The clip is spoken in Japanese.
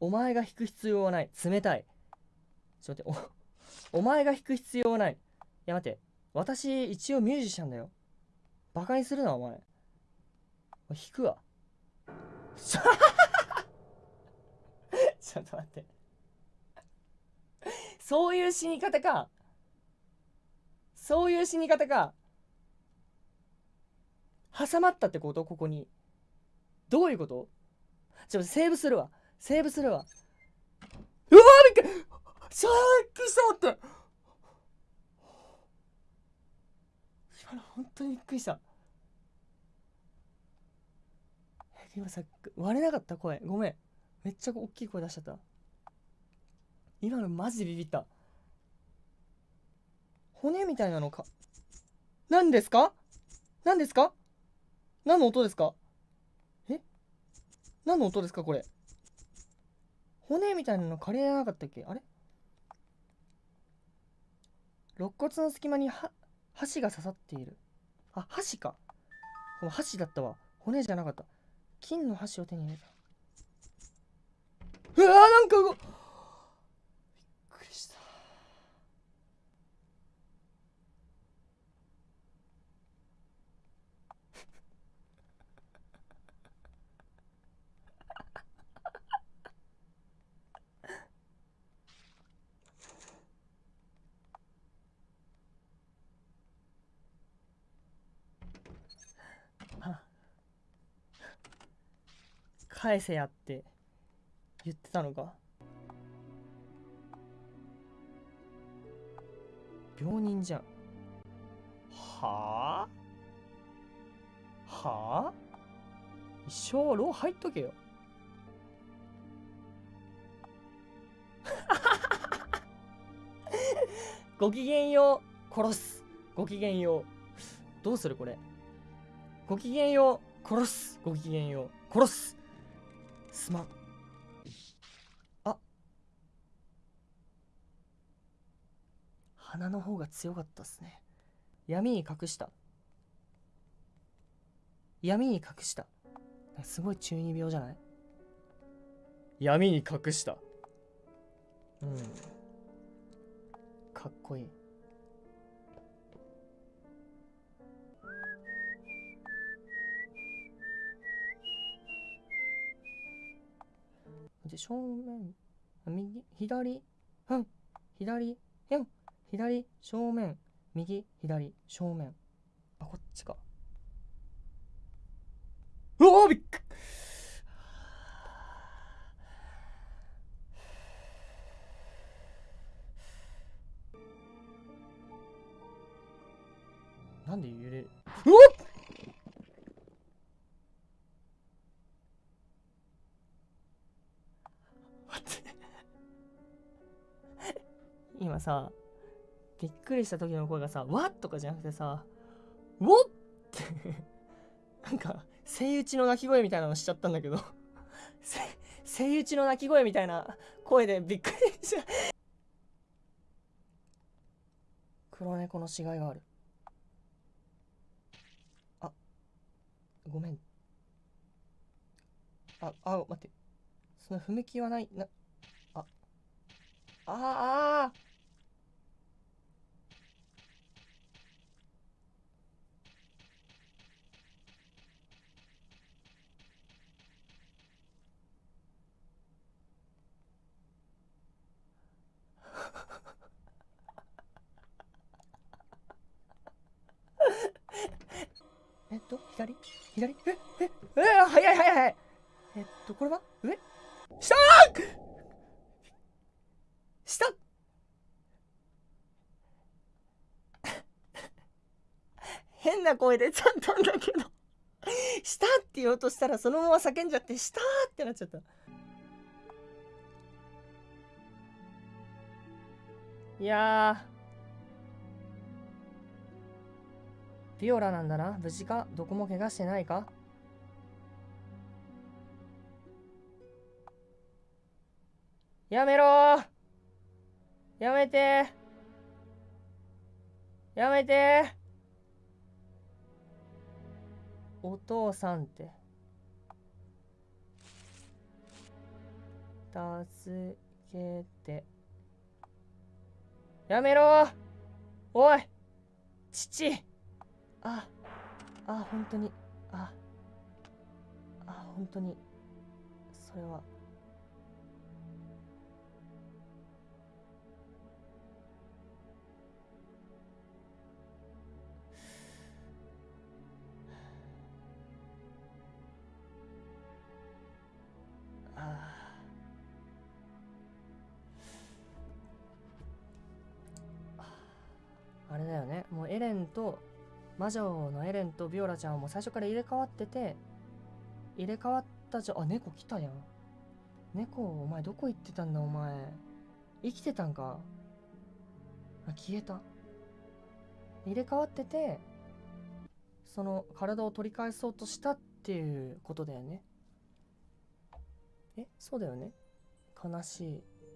お前が弾く必要はない。冷たい。ちょっと待って。おお前が弾く必要はない。いや待って。私一応ミュージシャンだよ。バカにするなお前。弾くわ。ちょっと待って。そういう死に方か。そういう死に方か。挟まったってこと？ここに。どういうこと？ちょっとセーブするわ。セーブするわ。うわびっくりさっきしたって。今の本当にびっくりした。今さ割れなかった？声。ごめん。めっちゃ大きい声出しちゃった。今のマジでビビった。骨みたいなのか。何ですか？何ですか？何の音ですか？え？何の音ですかこれ？骨みたいなの借りれなかったっけ？あれ？肋骨の隙間には箸が刺さっている。あ箸か。箸だったわ。骨じゃなかった。金の箸を手に入れた。うわーなんか返せやって言ってたのか病人じゃん。はあ？はあ？一生牢入っとけよ。ごきげんよう殺す。ごきげんよう。どうするこれ？ごきげんよう殺す。ごきげんよう殺すすまん。あ。鼻の方が強かったっすね。闇に隠した。闇に隠した。すごい中二病じゃない？闇に隠した。うん。かっこいいで正面右左うん左うん左正面右左正面。あこっちか。うわびっくなんで揺れる？うわっ！今さびっくりした時の声がさ「わっ!」とかじゃなくてさ「ウォッ!」って。なんかセイウチの鳴き声みたいなのしちゃったんだけど。セイウチの鳴き声みたいな声でびっくりした 黒猫の死骸がある。あごめん。ああ待って。その踏切はないなあああ えっと、左？左？ええええ早い早い早い。えっと、これは？上？下下変な声出ちゃったんだけど。下って言おうとしたらそのまま叫んじゃって下ってなっちゃった。いやビオラなんだな。無事か？どこも怪我してないか？やめろ。やめて。やめて。お父さんって。助けて。やめろ。おい父。ああ本当に。ああ本当に。それは。エレンと魔女のエレンとビオラちゃんはもう最初から入れ替わってて入れ替わったじゃあ猫来たやん。猫お前どこ行ってたんだお前。生きてたんか。あ消えた。入れ替わっててその体を取り返そうとしたっていうことだよね。えそうだよね。悲しい。